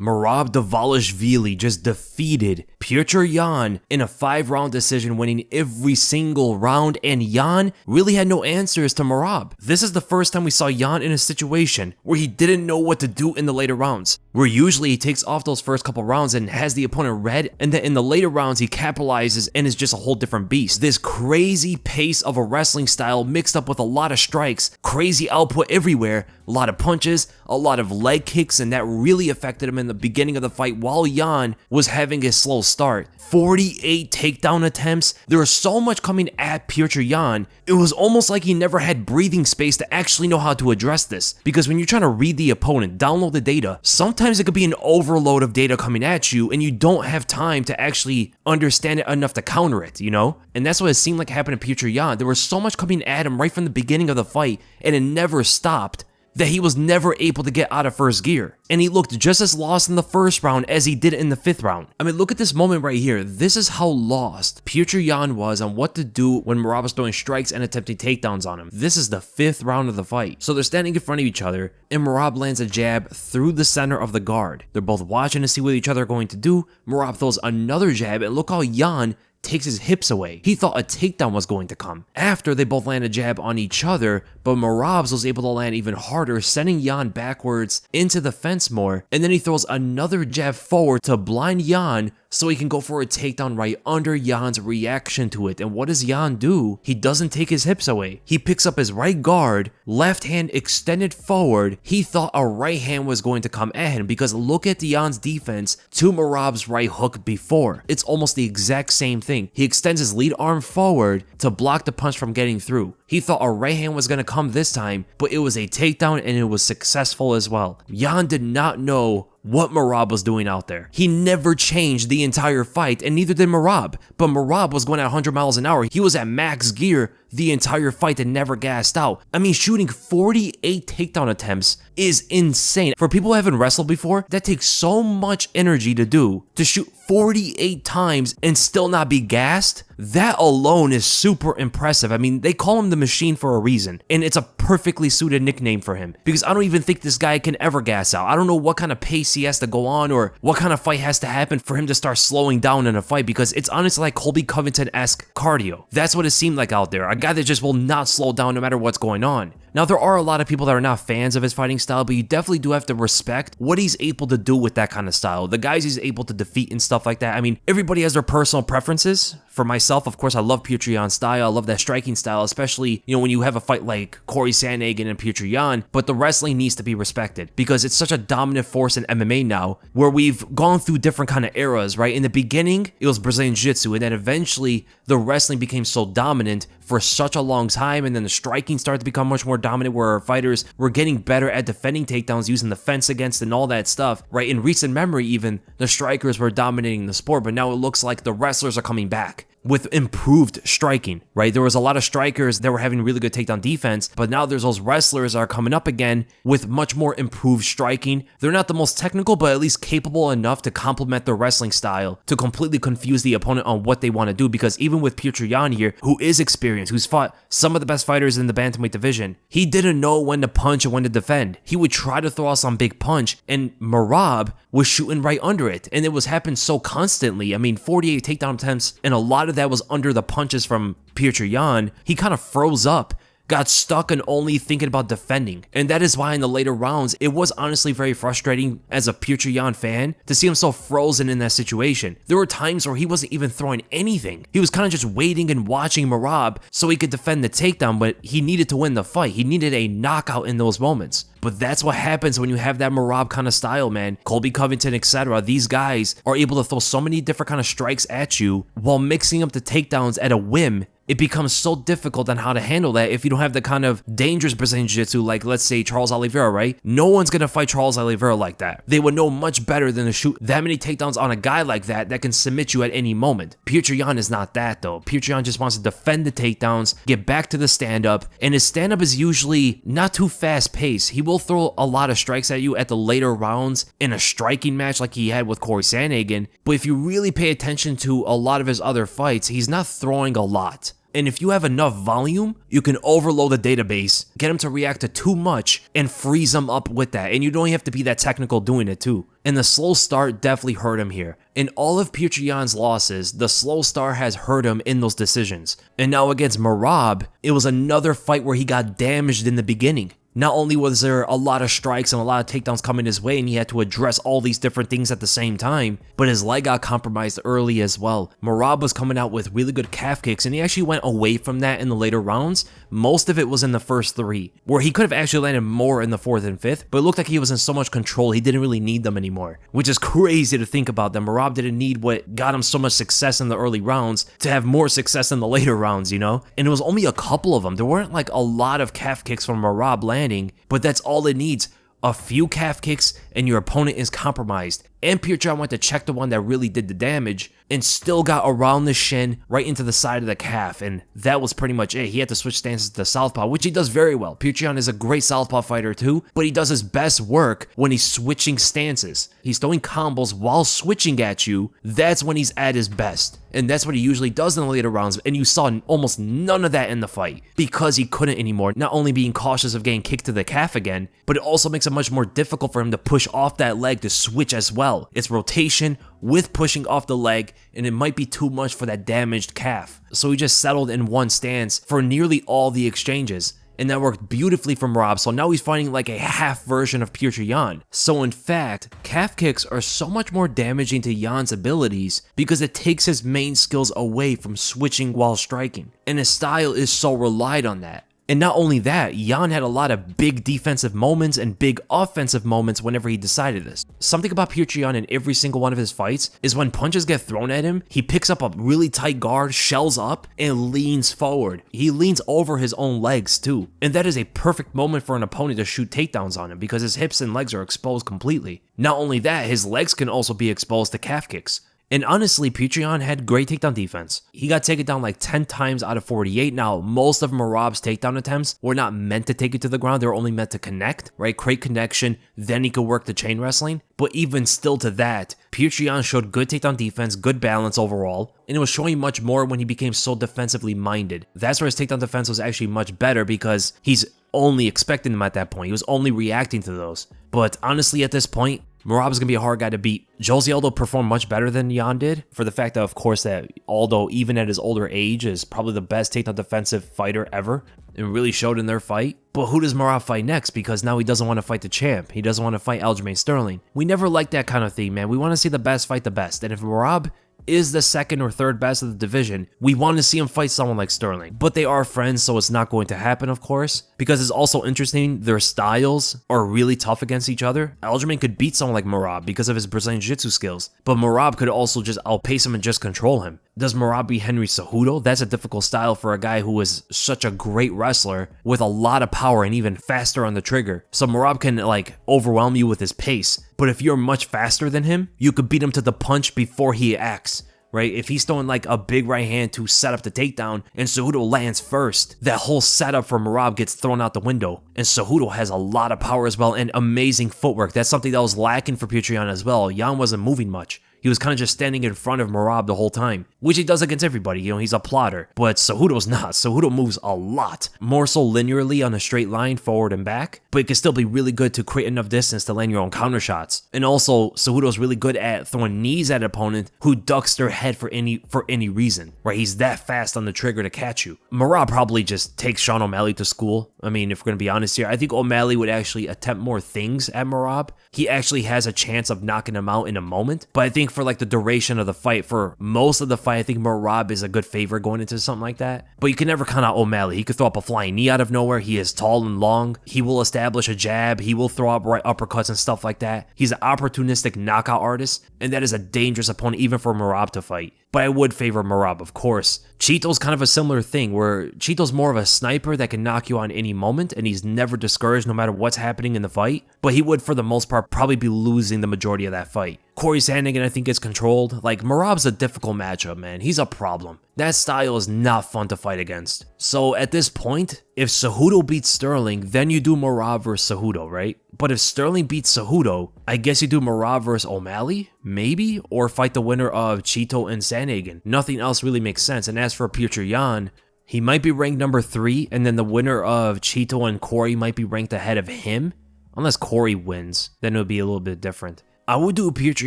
Merab Dvalishvili just defeated Petr Yan in a five round decision, winning every single round, and Yan really had no answers to Merab. This is the first time we saw Yan in a situation where he didn't know what to do in the later rounds, where usually he takes off those first couple rounds and has the opponent red, and then in the later rounds he capitalizes and is just a whole different beast. This crazy pace of a wrestling style mixed up with a lot of strikes, crazy output everywhere, a lot of punches, a lot of leg kicks, and that really affected him in the beginning of the fight while Yan was having a slow start. 48 takedown attempts. There was so much coming at Petr Yan. It was almost like he never had breathing space to actually know how to address this. Because when you're trying to read the opponent, download the data, sometimes it could be an overload of data coming at you and you don't have time to actually understand it enough to counter it, you know? And that's what it seemed like happened to Petr Yan. There was so much coming at him right from the beginning of the fight and it never stopped that he was never able to get out of first gear. And he looked just as lost in the first round as he did in the fifth round. I mean, look at this moment right here. This is how lost Petr Yan was on what to do when Merab was throwing strikes and attempting takedowns on him. This is the fifth round of the fight. So they're standing in front of each other, and Merab lands a jab through the center of the guard. They're both watching to see what each other are going to do. Merab throws another jab, and look how Yan takes his hips away. He thought a takedown was going to come. After they both land a jab on each other, but Merabs was able to land even harder, sending Yan backwards into the fence more, and then he throws another jab forward to blind Yan so he can go for a takedown right under Yan's reaction to it. And what does Yan do? He doesn't take his hips away. He picks up his right guard, left hand extended forward. He thought a right hand was going to come at him because look at Yan's defense to Merab's right hook before. It's almost the exact same thing. He extends his lead arm forward to block the punch from getting through. He thought a right hand was going to come this time, but it was a takedown and it was successful as well. Yan did not know what Merab was doing out there. He never changed the entire fight, and neither did Merab. But Merab was going at 100 miles an hour. He was at max gear the entire fight and never gassed out. I mean, shooting 48 takedown attempts is insane. For people who haven't wrestled before, that takes so much energy to do. To shoot 48 times and still not be gassed, that alone is super impressive. I mean, they call him the machine for a reason, and it's a perfectly suited nickname for him because I don't even think this guy can ever gas out. I don't know what kind of pace he has to go on or what kind of fight has to happen for him to start slowing down in a fight because it's honestly like Colby Covington-esque cardio. That's what it seemed like out there. A guy that just will not slow down no matter what's going on. Now, there are a lot of people that are not fans of his fighting style, but you definitely do have to respect what he's able to do with that kind of style. The guys he's able to defeat and stuff like that. I mean, everybody has their personal preferences. For myself, of course, I love Petr style. I love that striking style, especially, you know, when you have a fight like Corey Sandhagen and Petr but the wrestling needs to be respected because it's such a dominant force in MMA now where we've gone through different kind of eras, right? In the beginning, it was Brazilian Jiu-Jitsu, and then eventually the wrestling became so dominant for such a long time, and then the striking started to become much more dominant where our fighters were getting better at defending takedowns using the fence against and all that stuff, right? In recent memory even, the strikers were dominating the sport, but now it looks like the wrestlers are coming back with improved striking, right? There was a lot of strikers that were having really good takedown defense, but now there's those wrestlers that are coming up again with much more improved striking. They're not the most technical, but at least capable enough to complement their wrestling style to completely confuse the opponent on what they want to do. Because even with Petr Yan here, who is experienced, who's fought some of the best fighters in the bantamweight division, he didn't know when to punch and when to defend. He would try to throw out some big punch, and Merab was shooting right under it, and it was happening so constantly. I mean, 48 takedown attempts, and a lot of that was under the punches from Petr Yan. He kind of froze up got stuck and only thinking about defending. And that is why in the later rounds, it was honestly very frustrating as a Petr Yan fan to see him so frozen in that situation. There were times where he wasn't even throwing anything. He was kind of just waiting and watching Merab so he could defend the takedown, but he needed to win the fight. He needed a knockout in those moments. But that's what happens when you have that Merab kind of style, man. Colby Covington, etc. These guys are able to throw so many different kind of strikes at you while mixing up the takedowns at a whim it becomes so difficult on how to handle that if you don't have the kind of dangerous Brazilian Jiu-Jitsu like, let's say, Charles Oliveira, right? No one's going to fight Charles Oliveira like that. They would know much better than to shoot that many takedowns on a guy like that that can submit you at any moment. Petr Yan is not that, though. Petr Yan just wants to defend the takedowns, get back to the stand-up, and his stand-up is usually not too fast-paced. He will throw a lot of strikes at you at the later rounds in a striking match like he had with Corey Sandhagen, but if you really pay attention to a lot of his other fights, he's not throwing a lot. And if you have enough volume, you can overload the database, get him to react to too much, and freeze him up with that. And you don't have to be that technical doing it too. And the slow start definitely hurt him here. In all of Putri losses, the slow start has hurt him in those decisions. And now against Merab, it was another fight where he got damaged in the beginning. Not only was there a lot of strikes and a lot of takedowns coming his way and he had to address all these different things at the same time, but his leg got compromised early as well. Merab was coming out with really good calf kicks and he actually went away from that in the later rounds. Most of it was in the first three, where he could have actually landed more in the fourth and fifth, but it looked like he was in so much control he didn't really need them anymore, which is crazy to think about that Merab didn't need what got him so much success in the early rounds to have more success in the later rounds, you know? And it was only a couple of them. There weren't like a lot of calf kicks from Merab landing landing, but that's all it needs. A few calf kicks and your opponent is compromised. And Petr Yan went to check the one that really did the damage and still got around the shin right into the side of the calf. And that was pretty much it. He had to switch stances to southpaw, which he does very well. Putri is a great southpaw fighter too, but he does his best work when he's switching stances. He's throwing combos while switching at you. That's when he's at his best. And that's what he usually does in the later rounds. And you saw almost none of that in the fight because he couldn't anymore. Not only being cautious of getting kicked to the calf again, but it also makes it much more difficult for him to push off that leg to switch as well. It's rotation with pushing off the leg, and it might be too much for that damaged calf. So he just settled in one stance for nearly all the exchanges and that worked beautifully for Merab, so now he's finding like a half version of Petr Yan. So in fact, calf kicks are so much more damaging to Yan's abilities because it takes his main skills away from switching while striking, and his style is so relied on that. And not only that, Yan had a lot of big defensive moments and big offensive moments whenever he decided this. Something about Yan in every single one of his fights is when punches get thrown at him, he picks up a really tight guard, shells up, and leans forward. He leans over his own legs too. And that is a perfect moment for an opponent to shoot takedowns on him because his hips and legs are exposed completely. Not only that, his legs can also be exposed to calf kicks. And honestly, Petr Yan had great takedown defense. He got taken down like 10 times out of 48. Now, most of Merab's takedown attempts were not meant to take it to the ground. They were only meant to connect, right? Create connection, then he could work the chain wrestling. But even still to that, Petr Yan showed good takedown defense, good balance overall, and it was showing much more when he became so defensively minded. That's where his takedown defense was actually much better because he's only expecting them at that point. He was only reacting to those. But honestly, at this point, Going to be a hard guy to beat. Jose Aldo performed much better than Yan did for the fact that, of course, that Aldo, even at his older age, is probably the best takedown defensive fighter ever and really showed in their fight. But who does Merab fight next? Because now he doesn't want to fight the champ. He doesn't want to fight Aljamain Sterling. We never like that kind of thing, man. We want to see the best fight the best. And if Merab is the second or third best of the division, we want to see him fight someone like Sterling. But they are friends, so it's not going to happen, of course. Because it's also interesting, their styles are really tough against each other. Aljamain could beat someone like Merab because of his Brazilian Jiu-Jitsu skills, but Merab could also just outpace him and just control him. Does beat Henry Cejudo? That's a difficult style for a guy who is such a great wrestler with a lot of power and even faster on the trigger. So Merab can like overwhelm you with his pace, but if you're much faster than him, you could beat him to the punch before he acts right? If he's throwing like a big right hand to set up the takedown and Cejudo lands first, that whole setup for Merab gets thrown out the window. And Cejudo has a lot of power as well and amazing footwork. That's something that was lacking for Petr Yan as well. Yan wasn't moving much. He was kind of just standing in front of Merab the whole time, which he does against everybody. You know, he's a plotter. But Cejudo's not. Cejudo moves a lot, more so linearly on a straight line forward and back, but it can still be really good to create enough distance to land your own counter shots. And also, Cejudo's really good at throwing knees at an opponent who ducks their head for any for any reason, right? He's that fast on the trigger to catch you. Merab probably just takes Sean O'Malley to school. I mean, if we're gonna be honest here, I think O'Malley would actually attempt more things at Merab. He actually has a chance of knocking him out in a moment, but I think think for like the duration of the fight, for most of the fight, I think Merab is a good favorite going into something like that. But you can never count out O'Malley. He could throw up a flying knee out of nowhere. He is tall and long. He will establish a jab. He will throw up right uppercuts and stuff like that. He's an opportunistic knockout artist, and that is a dangerous opponent even for Merab to fight but I would favor Merab, of course. Chito's kind of a similar thing, where Chito's more of a sniper that can knock you on any moment, and he's never discouraged no matter what's happening in the fight, but he would, for the most part, probably be losing the majority of that fight. Corey Sandhagen, I think, is controlled. Like, Merab's a difficult matchup, man. He's a problem. That style is not fun to fight against. So at this point, if Cejudo beats Sterling, then you do Merab versus Cejudo, right? But if Sterling beats Cejudo, I guess you do Merab versus O'Malley, maybe? Or fight the winner of Chito and Sandhagen. Nothing else really makes sense. And as for Petr Yan, he might be ranked number three, and then the winner of Chito and Corey might be ranked ahead of him. Unless Corey wins, then it would be a little bit different. I would do a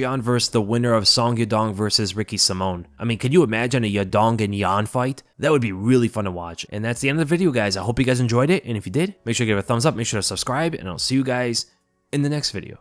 Yan versus the winner of Song Yadong versus Ricky Simón. I mean, could you imagine a Yadong and Yan fight? That would be really fun to watch. And that's the end of the video, guys. I hope you guys enjoyed it. And if you did, make sure to give it a thumbs up, make sure to subscribe, and I'll see you guys in the next video.